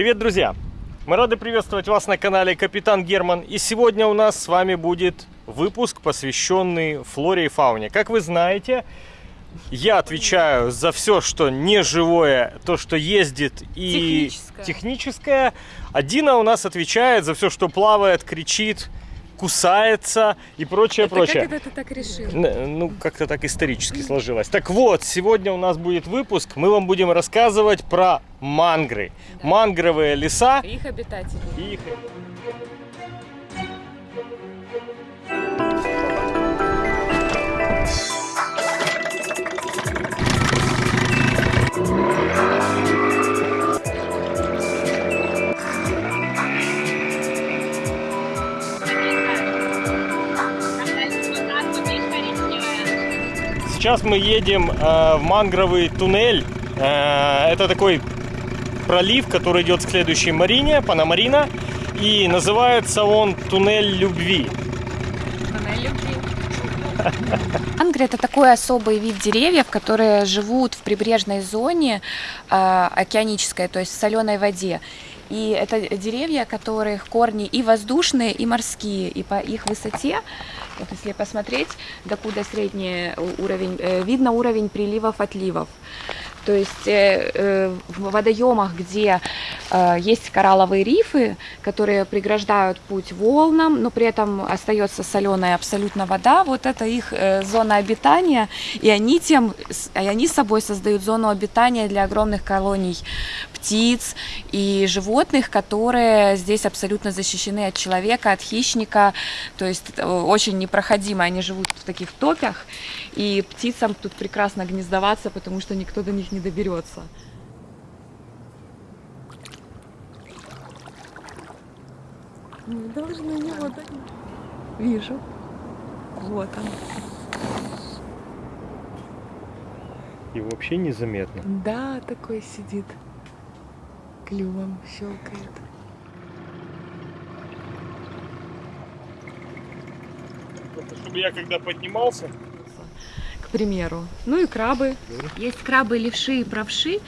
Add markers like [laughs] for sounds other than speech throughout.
Привет, друзья! Мы рады приветствовать вас на канале Капитан Герман. И сегодня у нас с вами будет выпуск, посвященный флоре и фауне. Как вы знаете, я отвечаю за все, что не живое, то, что ездит и Техническое. техническое. А Дина у нас отвечает за все, что плавает, кричит, кусается и прочее, Это прочее. как это ты так решил? Ну, как-то так исторически сложилось. Так вот, сегодня у нас будет выпуск. Мы вам будем рассказывать про мангры. Да. Мангровые леса. Их обитатели. и их- Сейчас мы едем э, в мангровый туннель. Э, это такой пролив, который идет к следующей марине, Панамарина. И называется он Туннель любви. [laughs] Ангры это такой особый вид деревьев, которые живут в прибрежной зоне э, океанической, то есть в соленой воде. И это деревья, которых корни и воздушные, и морские, и по их высоте, вот если посмотреть, докуда средний уровень, э, видно уровень приливов, отливов. То есть э, э, в водоемах, где э, есть коралловые рифы, которые преграждают путь волнам, но при этом остается соленая абсолютно вода, вот это их э, зона обитания, и они тем, и они собой создают зону обитания для огромных колоний птиц и животных, которые здесь абсолютно защищены от человека, от хищника, то есть э, очень непроходимо, они живут в таких топях, и птицам тут прекрасно гнездоваться, потому что никто до них не доберется. Мы должны его дать. Вижу. Вот он. И вообще незаметно. Да, такой сидит. Клювом щелкает. Чтобы я когда поднимался, примеру. Ну и крабы. Есть крабы, левши и правши.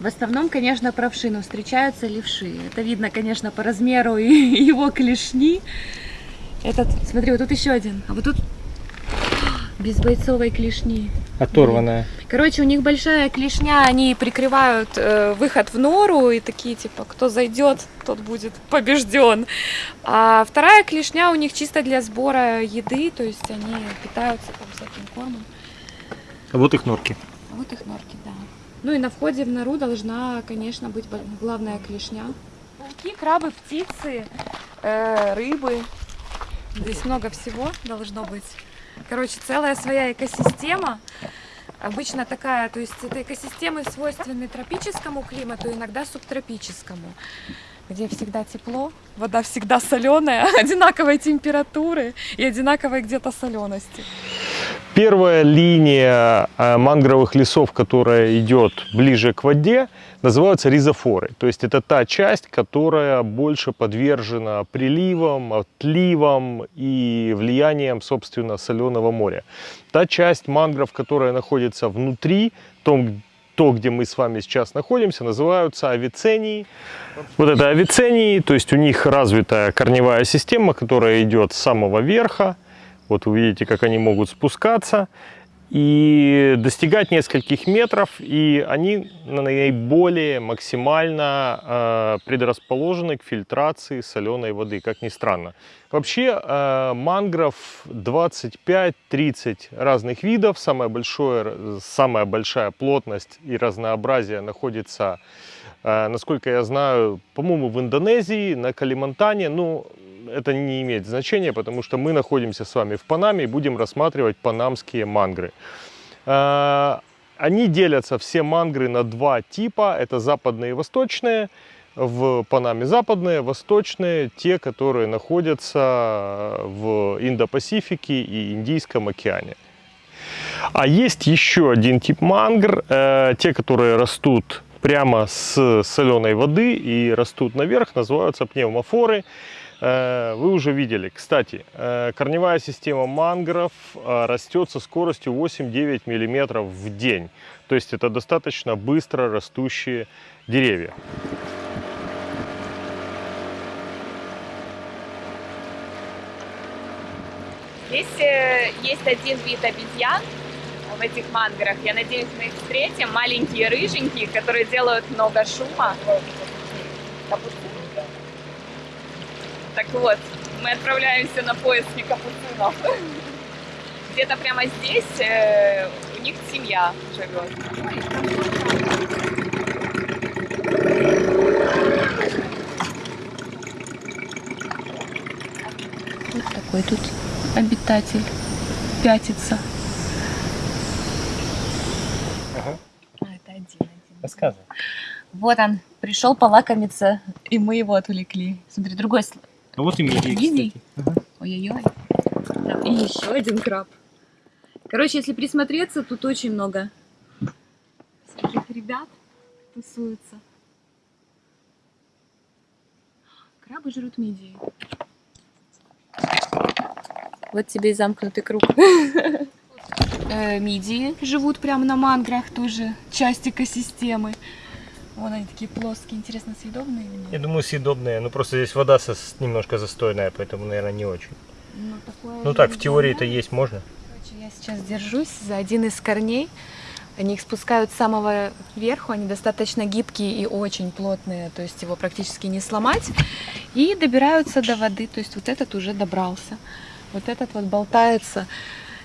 В основном, конечно, правши, но встречаются левши. Это видно, конечно, по размеру и [laughs] его клешни. Этот, смотри, вот тут еще один. А вот тут без бойцовой клешни. оторванная. Короче, у них большая клешня, они прикрывают э, выход в нору и такие типа, кто зайдет, тот будет [laughs] побежден. А вторая клешня у них чисто для сбора еды, то есть они питаются там всяким кормом. Вот их норки. А Вот их норки, да. Ну и на входе в нору должна, конечно, быть главная клешня. Пауки, крабы, птицы, э, рыбы. Здесь много всего должно быть. Короче, целая своя экосистема. Обычно такая, то есть это экосистемы свойственны тропическому климату, иногда субтропическому, где всегда тепло, вода всегда соленая, [laughs] одинаковой температуры и одинаковой где-то солености. Первая линия э, мангровых лесов, которая идет ближе к воде, называются ризофоры. То есть это та часть, которая больше подвержена приливам, отливам и влиянием, собственно, соленого моря. Та часть мангров, которая находится внутри, том, то, где мы с вами сейчас находимся, называются авицении. Вот это авицении, то есть у них развитая корневая система, которая идет с самого верха. Вот вы видите, как они могут спускаться и достигать нескольких метров, и они наиболее максимально э, предрасположены к фильтрации соленой воды, как ни странно. Вообще э, мангров 25-30 разных видов, самое большое, самая большая плотность и разнообразие находится, э, насколько я знаю, по-моему, в Индонезии, на Калимантане, ну, это не имеет значения, потому что мы находимся с вами в Панаме и будем рассматривать панамские мангры. Э, Они делятся, все мангры, на два типа. Это западные и восточные. В Панаме западные, восточные, те, которые находятся в Индо-Пасифике и Индийском океане. А есть еще один тип мангр, э, те, которые растут прямо с соленой воды и растут наверх, называются пневмофоры. Э, вы уже видели. Кстати, э, корневая система мангров э, растет со скоростью 8-9 мм в день. То есть это достаточно быстро растущие деревья. Здесь есть один вид обезьян в этих манграх. Я надеюсь, мы их встретим. Маленькие рыженькие, которые делают много шума. Капуста так вот, мы отправляемся на поиски капуцинов. Где-то прямо здесь э, у них семья живет. Вот такой тут обитатель пятится. Ага. А, это один, один. Рассказывай. Вот он, пришел полакомиться, и мы его отвлекли. Смотри, другой слой. А вот и медведь, Види? кстати. Ой-ой-ой. И еще один краб. Короче, если присмотреться, тут очень много всяких ребят тусуются. Крабы жрут мидии. Вот тебе и замкнутый круг. Э, Мидии живут прямо на манграх, тоже часть экосистемы. Вон они такие плоские, интересно, съедобные или Я нет? думаю, съедобные. Ну, просто здесь вода со- немножко застойная, поэтому, наверное, не очень. Ну, такое Ну так, в теории-то есть можно. Короче, я сейчас держусь за один из корней. Они их спускают с самого верху, они достаточно гибкие и очень плотные, то есть его практически не сломать. И добираются до воды, то есть вот этот уже добрался. Вот этот вот болтается,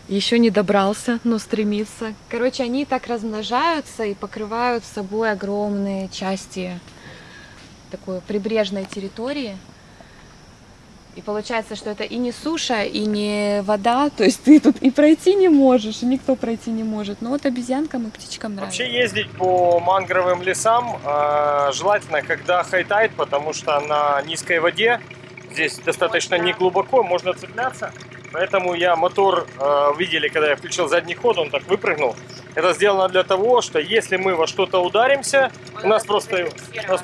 еще не добрался, но стремится. Короче, они так размножаются и покрывают собой огромные части такой прибрежной территории. И получается, что это и не суша, и не вода, то есть ты тут и пройти не можешь, и никто пройти не может. Но вот обезьянкам и птичкам нравится. Вообще ездить по мангровым лесам э, желательно, когда хайтайд, потому что на низкой воде здесь достаточно не глубоко, можно цепляться. Поэтому я мотор, э, видели, когда я включил задний ход, он так выпрыгнул. Это сделано для того, что если мы во что-то ударимся, у нас просто, нас,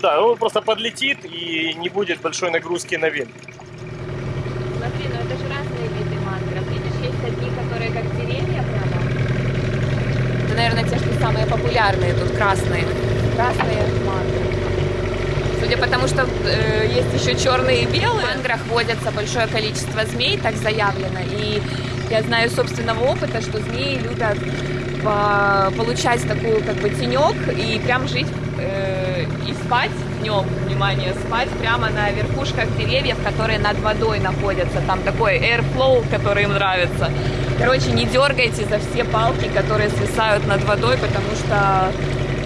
да, он просто подлетит и не будет большой нагрузки на винт. Смотри, ну это же разные виды мангров. Видишь, есть одни, которые как деревья прямо. Это, наверное, те, что самые популярные тут, красные. Красные мангры. Судя по тому, что э, есть еще черные и белые, в манграх водятся большое количество змей, так заявлено. И я знаю собственного опыта, что змеи любят по- получать такую как бы тенек и прям жить э, и спать днем, внимание, спать прямо на верхушках деревьев, которые над водой находятся. Там такой airflow, который им нравится. Короче, не дергайте за все палки, которые свисают над водой, потому что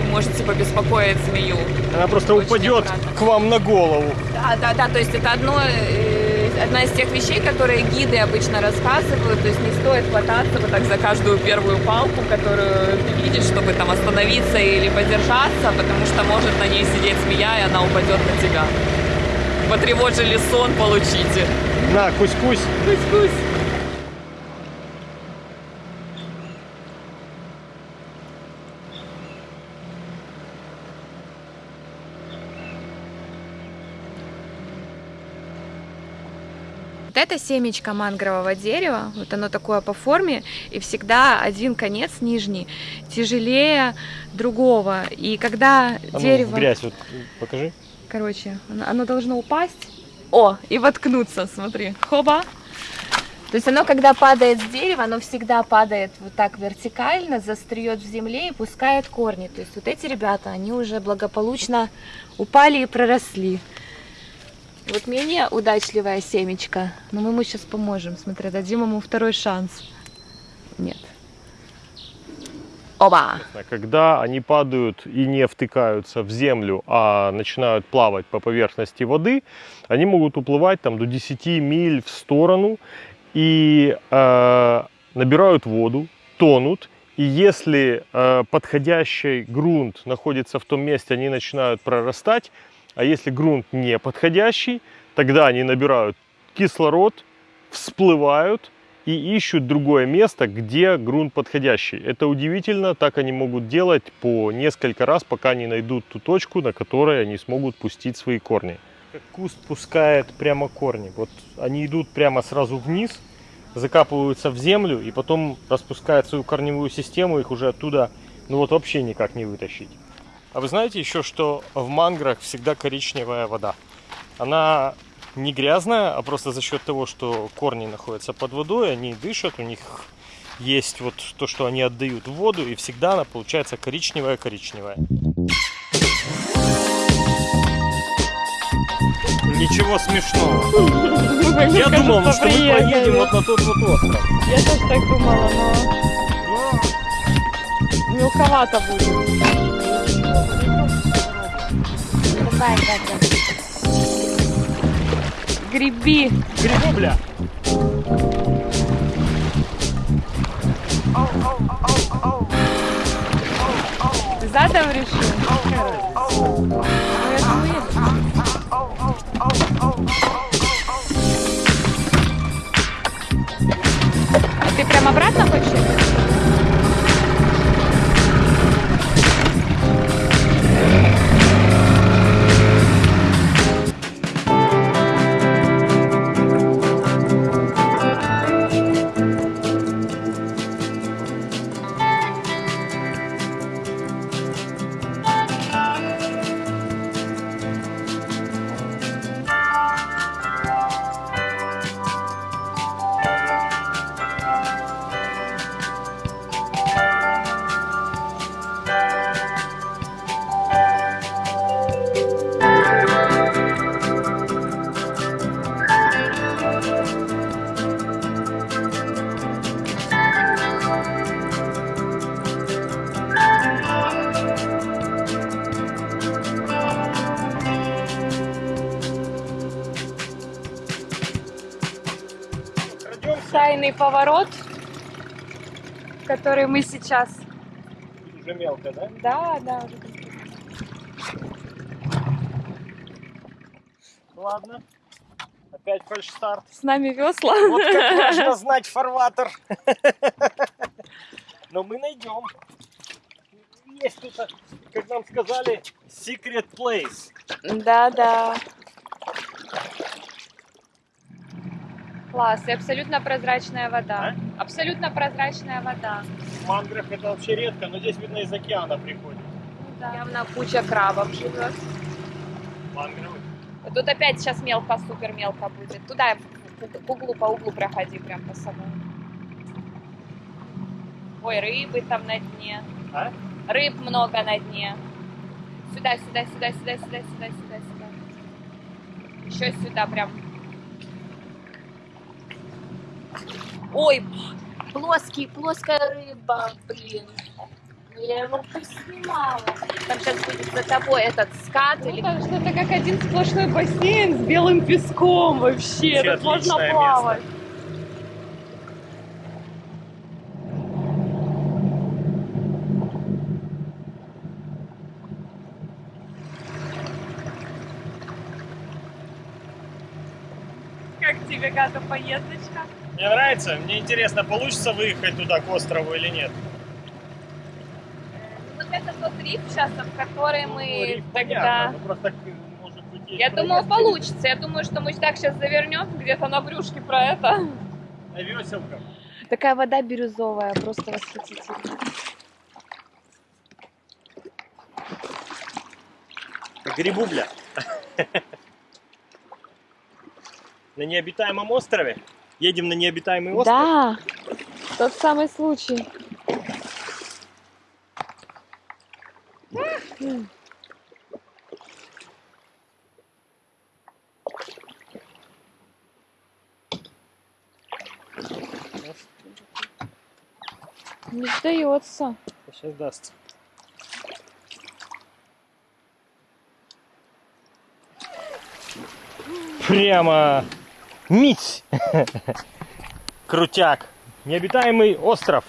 можете побеспокоить змею. Она просто Очень упадет аккуратно. к вам на голову. Да, да, да, то есть это одно, э, одна из тех вещей, которые гиды обычно рассказывают, то есть не стоит хвататься вот так за каждую первую палку, которую ты видишь, чтобы там остановиться или подержаться, потому что может на ней сидеть змея, и она упадет на тебя. Потревожили сон, получите. На, кусь-кусь. Кусь-кусь. Это семечко мангрового дерева, вот оно такое по форме, и всегда один конец нижний тяжелее другого. И когда А ну, дерево... грязь вот покажи. Короче, оно, оно должно упасть. О, и воткнуться, смотри. Хоба. То есть оно, когда падает с дерева, оно всегда падает вот так вертикально, застреет в земле и пускает корни. То есть вот эти ребята, они уже благополучно упали и проросли. Вот менее удачливая семечко, но мы ему сейчас поможем. Смотри, дадим ему второй шанс. Нет. Оба! Когда они падают и не втыкаются в землю, а начинают плавать по поверхности воды, они могут уплывать там до 10 миль в сторону и э, набирают воду, тонут. И если э, подходящий грунт находится в том месте, они начинают прорастать. А если грунт не подходящий, тогда они набирают кислород, всплывают и ищут другое место, где грунт подходящий. Это удивительно, так они могут делать по несколько раз, пока не найдут ту точку, на которой они смогут пустить свои корни. Куст пускает прямо корни. Вот они идут прямо сразу вниз, закапываются в землю и потом распускают свою корневую систему, их уже оттуда ну вот вообще никак не вытащить. А вы знаете еще, что в манграх всегда коричневая вода? Она не грязная, а просто за счет того, что корни находятся под водой, они дышат, у них есть вот то, что они отдают в воду, и всегда она получается коричневая-коричневая. Ничего смешного. Я думал, ну, что мы поедем вот на тот вот остров. Я тоже так думала, но Но мелковато будет. Давай, Катя. Греби. грибубля. Ты задом решил? Ну, я думаю, А ты прям обратно хочешь? Поворот, который мы сейчас... Уже мелко, да? Да, да, уже Ладно. Опять фальшстарт. с нами весла. Вот как [laughs] важно знать фарватер. [laughs] Но мы найдем. Есть тут, как нам сказали, secret place. Да, Класс, и абсолютно прозрачная вода. Абсолютно прозрачная вода. В манграх это вообще редко, но здесь, видно, из океана приходит. Явно куча крабов живет. Мангровый. Тут опять сейчас мелко, супер мелко будет. Туда к углу, по углу проходи, прям по самому. Ой, рыбы там на дне. А? Рыб много на дне. Сюда, сюда, сюда, сюда, сюда, сюда, сюда, сюда. Еще сюда прям. Ой, плоский, плоская рыба, блин. Ну, Я его поснимала. Там сейчас будет за тобой этот скат или Ну, что это как один сплошной бассейн с белым песком вообще. Вообще Тут можно плавать. Как тебе, Гата, поездочка? Мне нравится. Мне интересно, получится выехать туда, к острову или нет. Вот это тот риф сейчас, в который Ну, мы риф тогда... понятно, ну, просто, может быть, есть Я думаю, получится. Я думаю, что мы так сейчас завернем где-то на брюшке про это. На веселках. Такая вода бирюзовая, просто восхитительная. Грибубля. [laughs] На необитаемом острове. Едем на необитаемый остров. Да, тот самый случай. Не сдается. Сейчас даст. Прямо мить. [laughs] Крутяк. Необитаемый остров.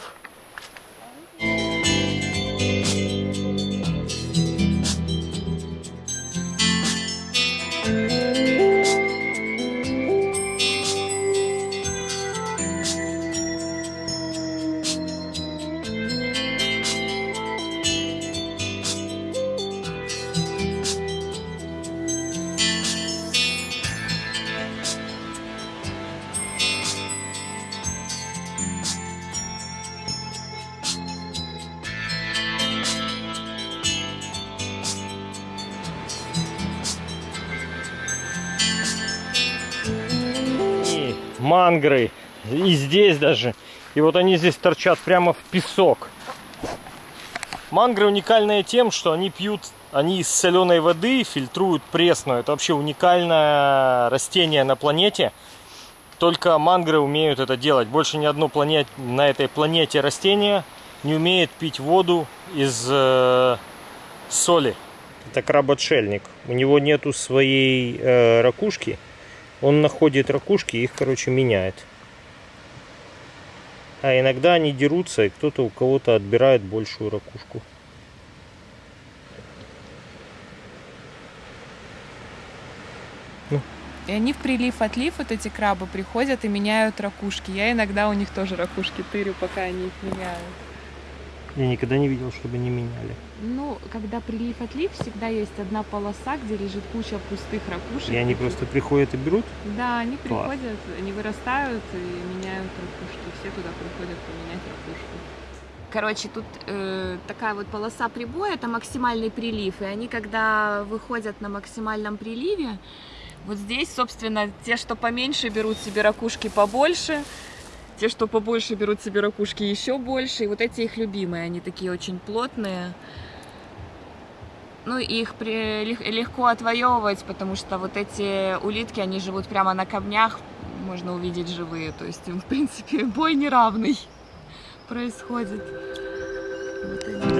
Мангры. И здесь даже. И вот они здесь торчат прямо в песок. Мангры уникальные тем, что они пьют, они из соленой воды фильтруют пресную. Это вообще уникальное растение на планете. Только мангры умеют это делать. Больше ни одно планет, на этой планете растение не умеет пить воду из э, соли. Это краб-отшельник. У него нету своей э, ракушки. Он находит ракушки и их, короче, меняет. А иногда они дерутся, и кто-то у кого-то отбирает большую ракушку. И они в прилив-отлив, вот эти крабы, приходят и меняют ракушки. Я иногда у них тоже ракушки тырю, пока они их меняют. Я никогда не видел, чтобы не меняли. Ну, когда прилив-отлив, всегда есть одна полоса, где лежит куча пустых ракушек. И они просто приходят и берут. Да, они Класс. приходят, они вырастают и меняют ракушки. Все туда приходят поменять ракушку. Короче, тут э, такая вот полоса прибоя, это максимальный прилив. И они, когда выходят на максимальном приливе, вот здесь, собственно, те, что поменьше, берут себе ракушки побольше. Те, что побольше, берут себе ракушки еще больше. И вот эти их любимые, они такие очень плотные. Ну, их при- лег- легко отвоевывать, потому что вот эти улитки, они живут прямо на камнях, можно увидеть живые. То есть в принципе, бой неравный [laughs] происходит. Вот они.